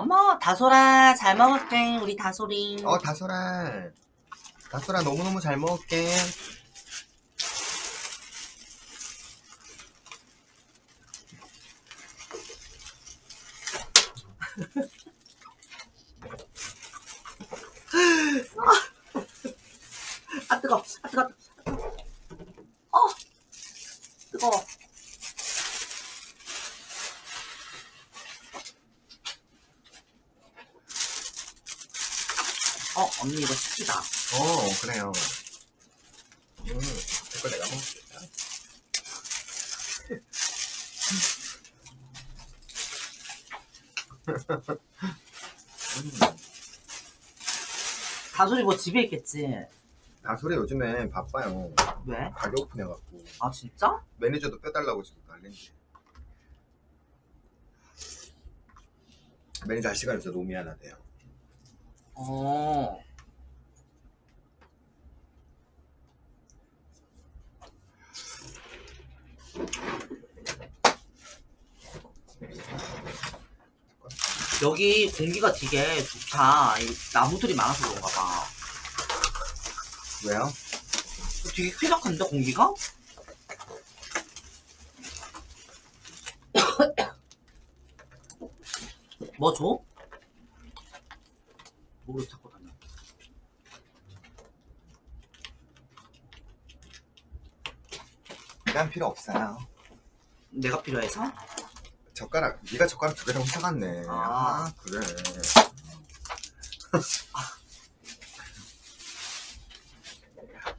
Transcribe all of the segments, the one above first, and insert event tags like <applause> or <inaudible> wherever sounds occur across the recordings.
어머 다솔아 잘 먹을게 우리 다솔이 어 다솔아 다솔아 너무너무 잘 먹을게 아 뜨거 아 뜨거 어 뜨거워 어 언니 이거 시키다 어 그래요. 음 이거 내가 먹을게 음, 다솔이 뭐 집에 있겠지? 다솔이 요즘에 바빠요. 왜? 가게 오픈해갖고. 아 진짜? 매니저도 빼달라고 지금 난린데. 매니저 할 시간이 없어 너무 미안하대요. 어 여기 공기가 되게 좋다. 이 나무들이 많아서 그런가 봐. 왜요? 되게 쾌적한데 공기가? <coughs> 뭐 줘? 뭐로 찾고 다녀? 난 필요 없어요 내가 필요해서? 젓가락 네가 젓가락 두 개랑 사갔네 아. 아 그래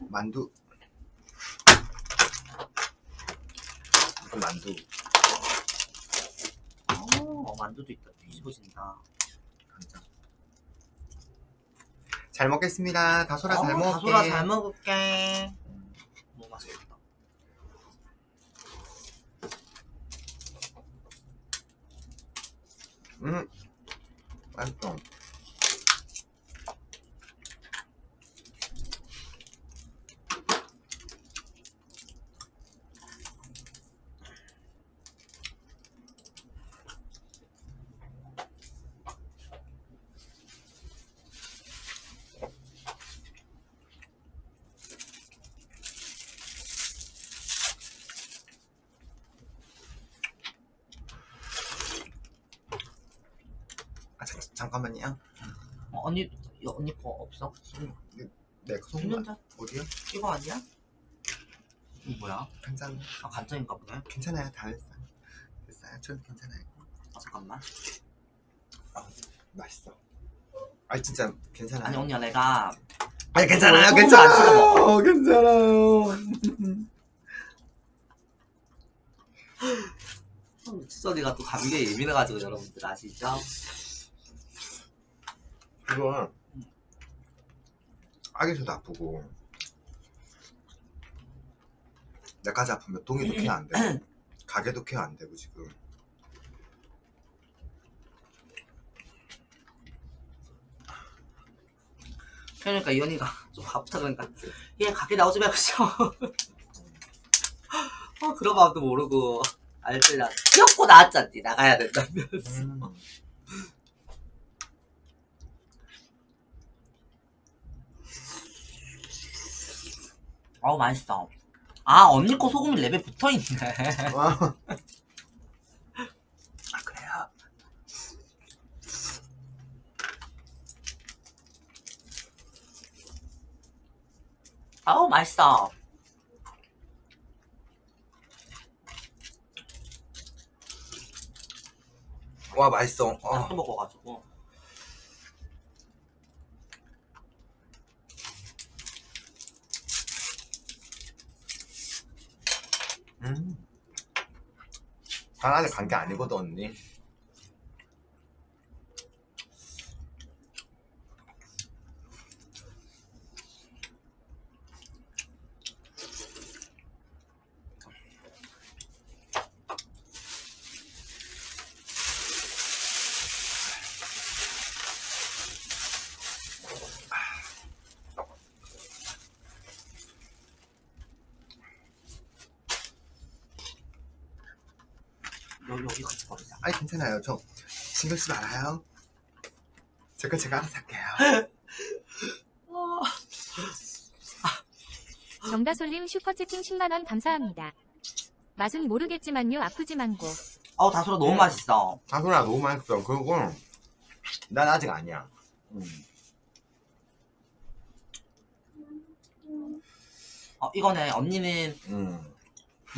만두 무슨 만두 어, 만두도 있다. 뒤집어진다. 간장 잘 먹겠습니다 잘 어, 먹을게 다솔아 잘 먹을게. 너무 맛있겠다. 음 맛있어 아 잠, 잠깐만요 어, 언니, 야, 언니 거 없어? 내 손, 있는데? 어디요? 이거 아니야? 이거 뭐야? 간장 아, 간장인가 보네. 괜찮아요 다 했어요 됐어요 전 괜찮아요 아, 잠깐만. 아, 맛있어 아 진짜 괜찮아요 아니, 언니야, 내가. 아니 괜찮아요 소금을 안 찍어 괜찮아요. <laughs> 괜찮아요 수선이가 또 감기에 예민해가지고 여러분들 아시죠? 이거 아기서도 아프고 내까지 아프면 동이도 케어 안 되고 가게도 케어 안 되고 지금 그러니까 이 언니가 <laughs> 좀 아프다 그러니까 얘 가게 나오지 말고 쉬어. <laughs> 어, 그런 마음도 모르고 알뜰라 귀엽고 나왔잖니 나가야 된다면서. 음. 어우 맛있어. 아 언니 거 소금이 랩에 붙어있네. 아 그래요 아우 맛있어. 와 맛있어 나 어. 또 먹어가지고. 난 아직 간게 아니거든 언니 여기 여기 같이 버리자. 아니 괜찮아요 저 신경 쓰지 말아요 제가 제가 알아서 할게요. 정다솔님 슈퍼채팅 10만원 감사합니다. 맛은 모르겠지만요 아프지만고. 어우 다솔아 너무 음. 맛있어. 다솔아 너무 맛있어. 그리고 난 아직 아니야. 음. 어, 이거는 언니는 음.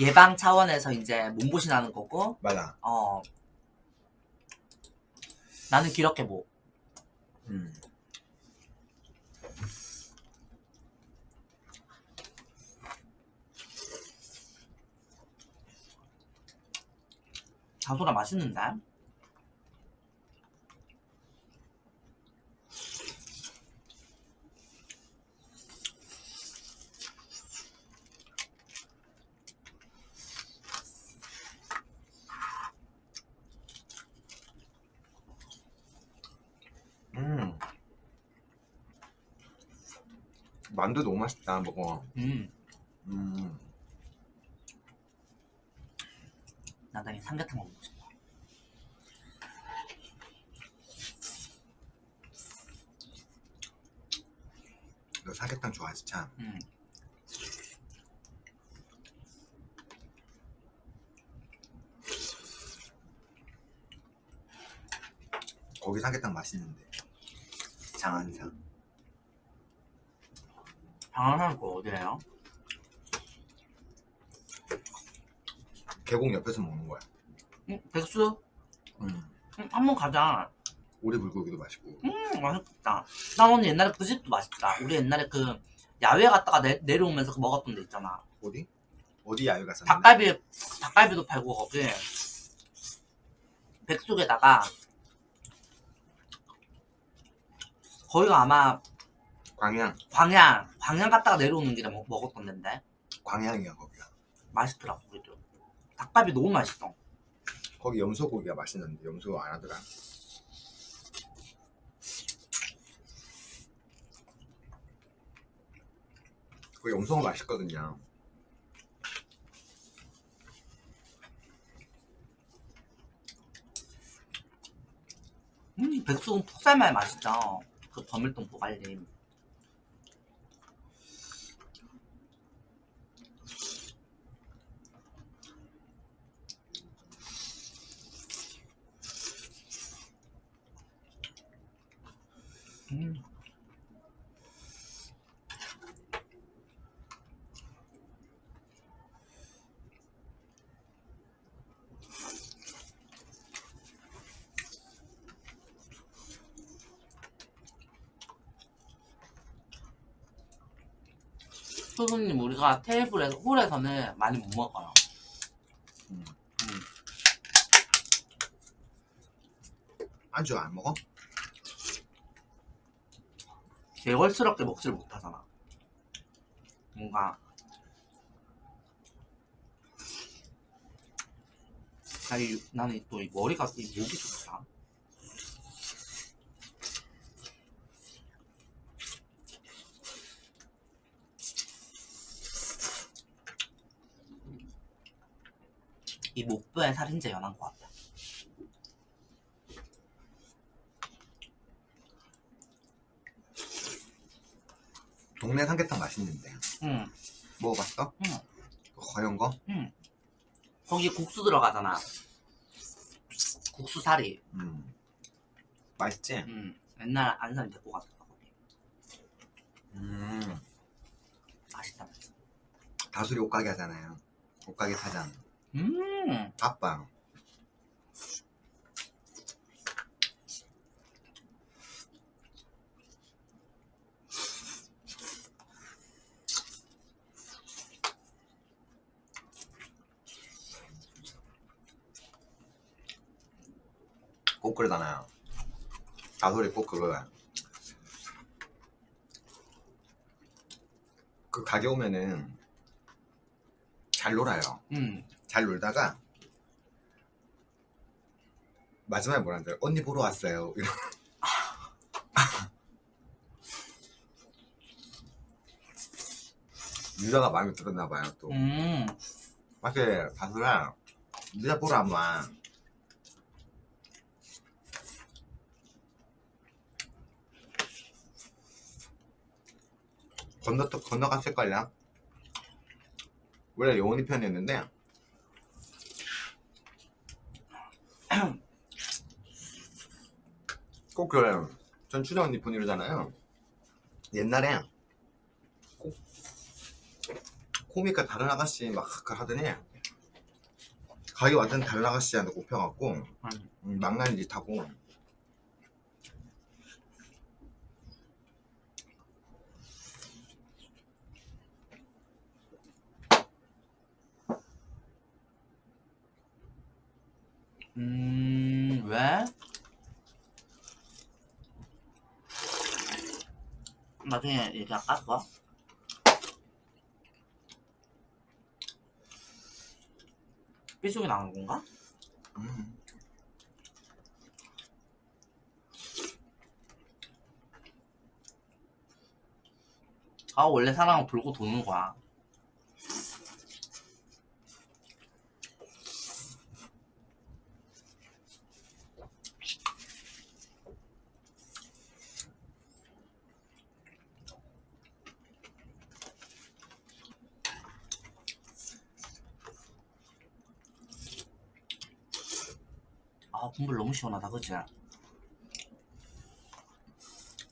예방 차원에서 이제 몸보신하는 거고, 맞아. 어 나는 기력해 뭐. 음. 다솔아 맛있는데? 만두 너무 맛있다. 먹어. 음, 음. 나중에 삼계탕 먹고 싶어. 너 삼계탕 좋아하지 참. 음. 거기 삼계탕 맛있는데. 장안상. 거 어디예요? 계곡 옆에서 먹는 거야. 응, 백수? 음. 응, 한번 가자. 오리 불고기도 맛있고. 음, 맛있겠다. 나 언니 옛날에 그 집도 맛있다. 우리 옛날에 그 야외 갔다가 내, 내려오면서 그 먹었던 데 있잖아. 어디? 어디 야외 갔었는데? 닭갈비, 닭갈비도 팔고 거기. 백숙에다가 거기가 아마 광양. 광양, 광양 갔다가 내려오는 길에 먹, 먹었던 데인데. 광양이야 거기가. 맛있더라고, 그래도. 닭갈비 너무 맛있어. 거기 염소고기가 맛있는데 염소 안 하더라. 그 염소가 맛있거든요. 음, 백숙은 푹 삶아야 맛있죠. 그 버밀동 보갈림. 음. 소수님 우리가 테이블에서 홀에서는 많이 못 먹어요. 음. 음. 안주 안 먹어? 개걸스럽게 먹질 못하잖아. 뭔가 나 이, 나는 또 이 머리가 이 목이 좋다. 이 목뼈에 살인제 연한 것 같아. 동네 삼계탕 맛있는데 응, 먹어봤어? 응. 그 허연 거? 응. 거기 국수 들어가잖아. 국수 사리. 음. 맛있지? 응. 옛날 아는 사람 데리고 갔었어 거기. 음. 맛있다. 다술이 옷가게 하잖아요. 옷가게 사장. 음. 닭방. 꼭 그러잖아요. 다솔이 꼭 그거야. 그 가게 오면은 잘 놀아요. 음. 잘 놀다가 마지막에 뭐라 는데 언니 보러 왔어요. 이러. <laughs> 유자가 마음에 들었나 봐요 또. 음. 맞지 다솔아 유자 보러 안 와. 건너 건너갔을걸요. 원래 영원이 편이었는데 <clears throat> 꼭 그래요. 전 춘영 언니 분이잖아요. 옛날에 꼭 코미카 다른 아가씨 막 하더니 가게 왔던 다른 아가씨한테 꼽혀갖고 음, 망나니 짓 하고 음, 왜? 나중에 얘기할까, 그거? 삐죽이 나온 건가? 음, 아, 원래 사람은 돌고 도는 거야. 아, 국물 너무 시원하다, 그치? 아,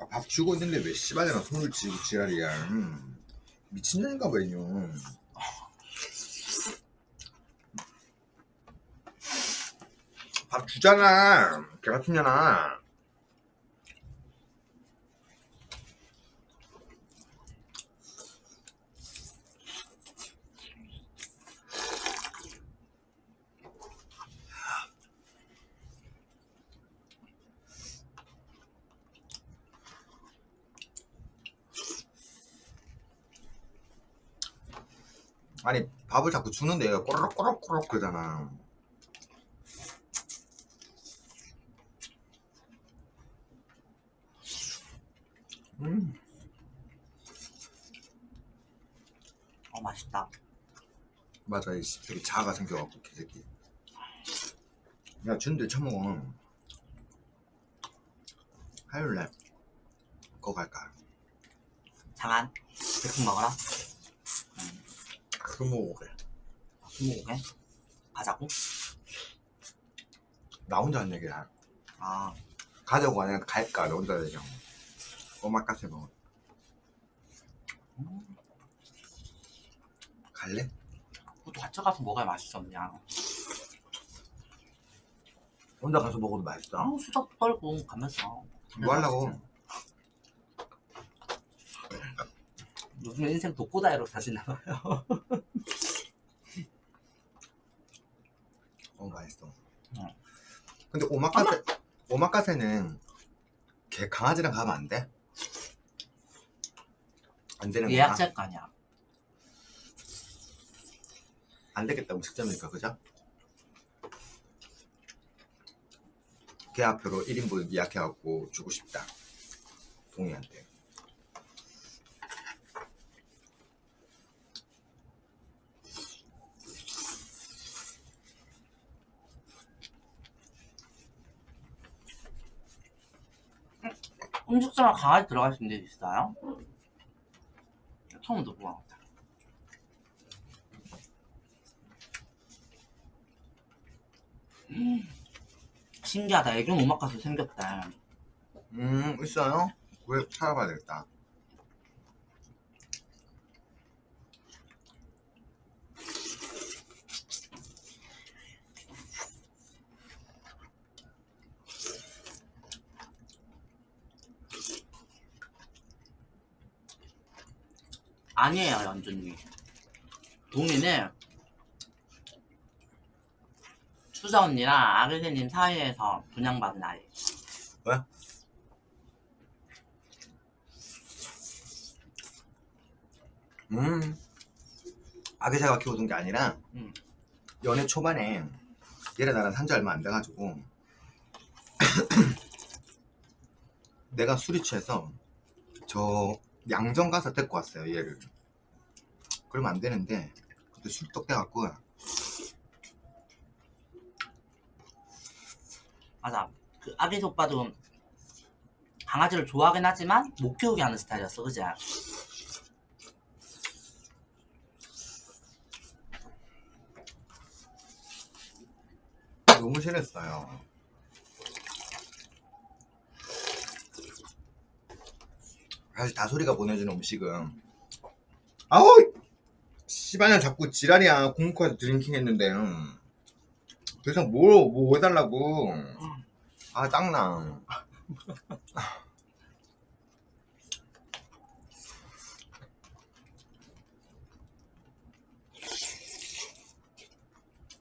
밥 주고 있는데 왜 씨발이나 손을 쥐고 지랄이야 음, 미친년인가 봐 이년 밥 주잖아. 개같은 년아 아니 밥을 자꾸 주는데 얘가 꼬르륵 꼬르륵 그러잖아. 음, 어, 맛있다. 맞아 이 씨, 되게 자아가 생겨갖고 개새끼. 야 준대 처먹어. 하율래 그거 갈까? 장안, 백숙 먹어라. 그거 먹어보게 스무고개? 가자고? 나 혼자 한 얘기야 아, 가자고 아니라 갈까 나 혼자 얘기야 오마카세 먹어 갈래? 그것도 같이 가서 먹어야 맛있었냐. 혼자 가서 먹어도 맛있어 아, 수다 떨고 가면서. 뭐 하려고 요즘 인생 독고다이로 사시나 봐요. <laughs> 어 맛있어 응. 근데 오마카세 오마카세는 걔 강아지랑 가면 안 돼? 안 되는 거야? 예약제일 거 아니야. 안 되겠다 음식점이니까 그죠? 계약표로 1인분 예약해갖고 주고 싶다 동이한테 음식점에 강아지 들어갈 수 있는 데 있어요? 처음 듣고 와. 음, 신기하다. 애견 오마카세 생겼대. 음 있어요? 왜 찾아봐야 되겠다 아니에요, 연준님. 동이는 추자 언니랑 아르세님 사이에서 분양받은 아이. 음 아기새가 키워둔 게 아니라 음. 연애 초반에 얘랑 나랑 산지 얼마 안 돼가지고 <clears throat> 내가 술이 취해서 저 양정 가서 데리고 왔어요 얘를. 그러면 안 되는데 그때 술떡 돼갖고. 맞아. 그 아기 오빠도 강아지를 좋아하긴 하지만 못 키우게 하는 스타일이었어 그지? 너무 싫었어요. 사실 다소리가 보내준 음식은. 아우! 씨발년 자꾸 지랄이야. 공코에서 드링킹 했는데. 음. 더 이상 뭐, 뭐 해달라고. 아 짱나.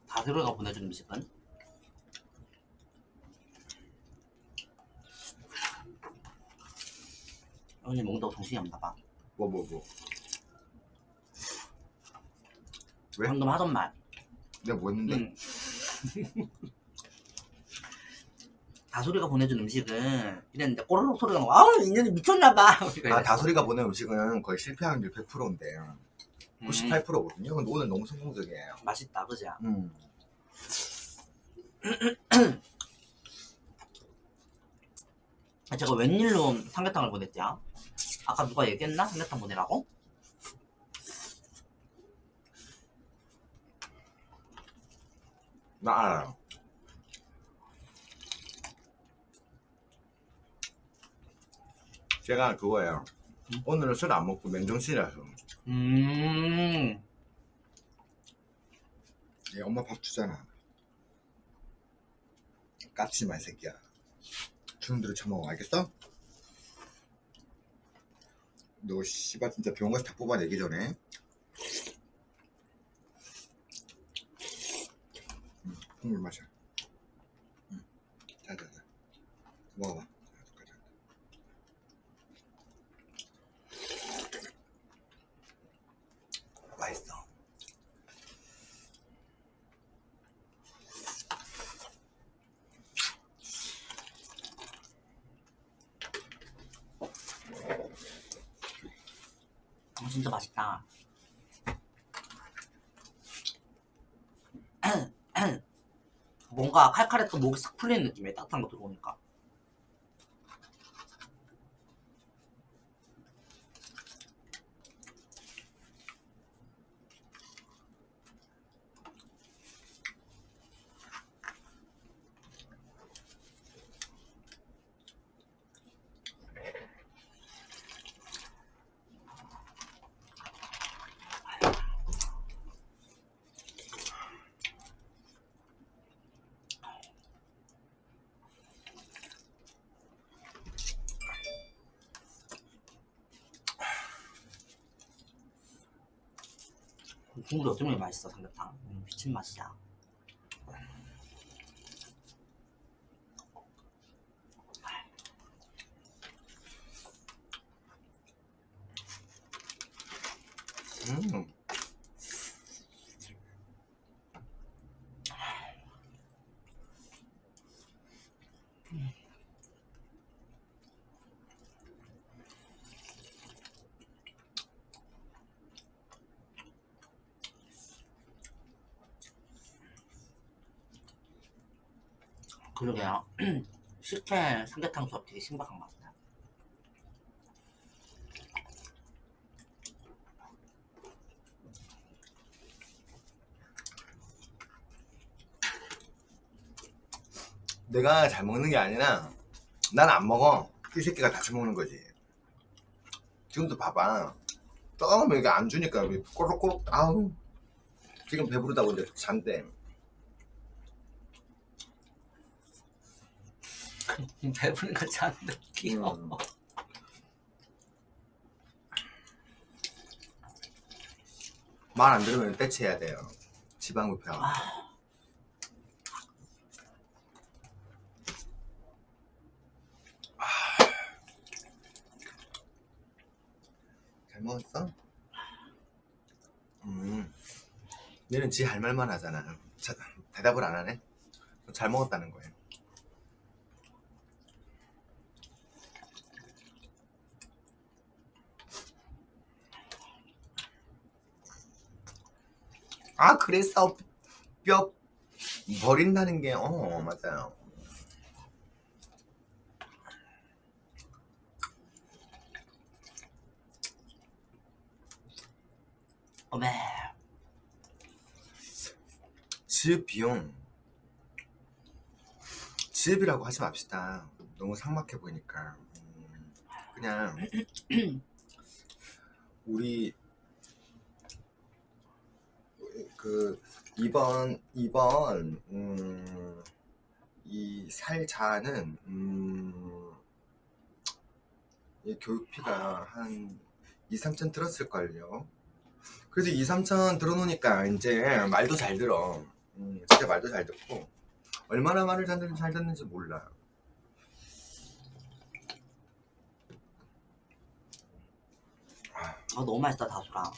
다스로가 보내준 음식은 오늘 먹는다고 정신이 없나봐 뭐 뭐 뭐 왜? 방금 하던 말 내가 뭐 했는데 응. <laughs> 다소리가 보내준 음식은 이랬는데 꼬르륵 소리가 나고 아우 인연이 미쳤나봐 <laughs> 아 다소리가 보낸 음식은 거의 실패 확률 100%인데 음, 98%거든요 근데 오늘 너무 성공적이에요 맛있다 그지? 음. <clears throat> 제가 웬일로 삼계탕을 보냈죠? 아까 누가 얘기했나? 삼계탕 보내라고? 나 알아요 제가 그거예요 음? 오늘은 술 안 먹고 맨정신이라서 음 얘 엄마 밥 주잖아 까치 마 이 새끼야 주는 대로 처먹어 알겠어? 너 씨발 진짜 병원 가서 다 뽑아내기 전에 응, 국물 마셔 응. 자자자 먹어봐 자, 자. 맛있어 진짜 맛있다. <clears throat> 뭔가 칼칼했던 목이 싹 풀리는 느낌이야 따뜻한 거 들어오니까 국물이 어쩌면 맛있어 삼계탕. 음, 미친 맛이야 음. 그러게요. 식혜 삼계탕 수업 되게 신박한 것 같아요 내가 잘 먹는 게 아니라 난 안 먹어. 이 새끼가 다시 먹는 거지. 지금도 봐봐. 떠면 이게 안 주니까 왜 꼬록꼬록 아우. 지금 배부르다고 이제 잔대 배부른 거 잔다 귀여워 음. 말안 들으면 떼치해야 돼요. 지방흡혈 아. 잘 먹었어? 음. 얘는 지 할 말만 하잖아. 자, 대답을 안 하네? 잘 먹었다는 거예요 아 그래서 뼈 버린다는 게 어 맞아요 어메 집 비용 집이라고 하지 맙시다. 너무 삭막해 보이니까. 음, 그냥 <clears throat> 우리 그 이번 이번 음, 이 살자는 음, 이 교육비가 한 2, 3천 들었을걸요. 그래서 2, 3천 들어놓으니까 이제 말도 잘 들어. 음, 진짜 말도 잘 듣고 얼마나 말을 잘, 듣- 잘 듣는지 몰라. 아 너무 맛있다 다수라.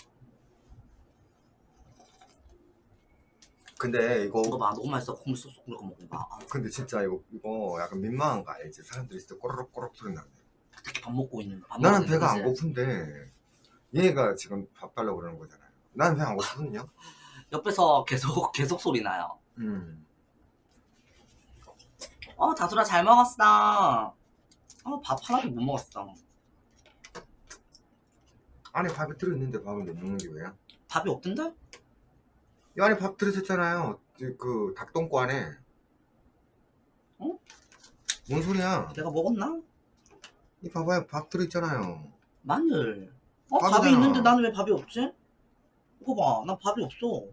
근데 이거 이거 봐 너무 맛있어 콩물 쏙쏙 이거 먹어봐. 아, 근데 진짜 이거 이거 약간 민망한 거 알지? 사람들이 진짜 꼬르륵 꼬르륵 소리 나네. 밥 먹고 있는. 밥 나는 배가 안 거지. 고픈데 얘가 지금 밥 달라고 그러는 거잖아요. 나는 배안 고프거든요. <laughs> 옆에서 계속 계속 소리 나요. 음. 어 다수라 잘 먹었어. 어밥 하나도 못 먹었어. 안에 밥이 들어있는데 밥을 못 먹는 게 왜야? 밥이 없던데? 이 안에 밥 들어있었잖아요. 그, 그 닭똥꼬 안에. 어? 뭔 소리야? 내가 먹었나? 이 봐봐요. 밥 들어있잖아요. 마늘. 어 밥이 밥이잖아. 있는데 나는 왜 밥이 없지? 이거 봐, 난 밥이 없어.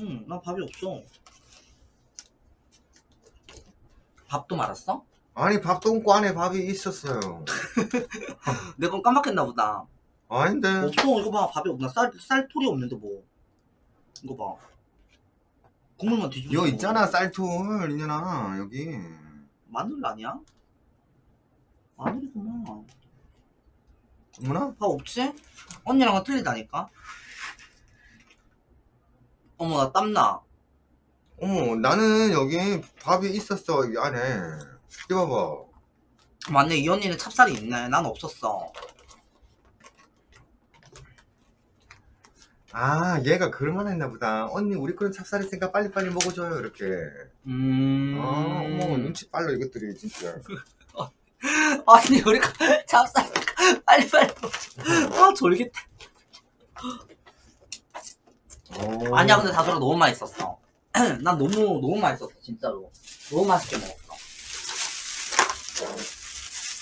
응, 난 밥이 없어. 밥도 말았어? 아니 밥똥꼬 안에 밥이 있었어요. <laughs> 내건 깜빡했나 보다. 아닌데. 없어, 이거 봐, 밥이 없나? 쌀, 쌀톨이 없는데 뭐. 이거 봐. 국물만 뒤집어. 여기 있잖아 쌀툴 이년아 여기. 마늘 아니야? 마늘이구나. 어머나? 밥 없지? 언니랑은 틀리다니까? 어머, 나 땀나. 어머 나는 여기 밥이 있었어 이 안에. 이거 봐봐. 맞네, 이 언니는 찹쌀이 있네. 난 없었어. 아 얘가 그럴만 했나 보다. 언니 우리 거는 찹쌀 있으니까 빨리빨리 먹어줘요 이렇게. 음. 아 어머 눈치 빨라 이것들이 진짜. <laughs> 아니, 우리가 찹쌀 빨리빨리. 아, 졸깃해. 어. 아니야, 근데 다솔아 너무 맛있었어. <clears throat> 난 너무, 너무 맛있었어, 진짜로. 너무 맛있게 먹었어.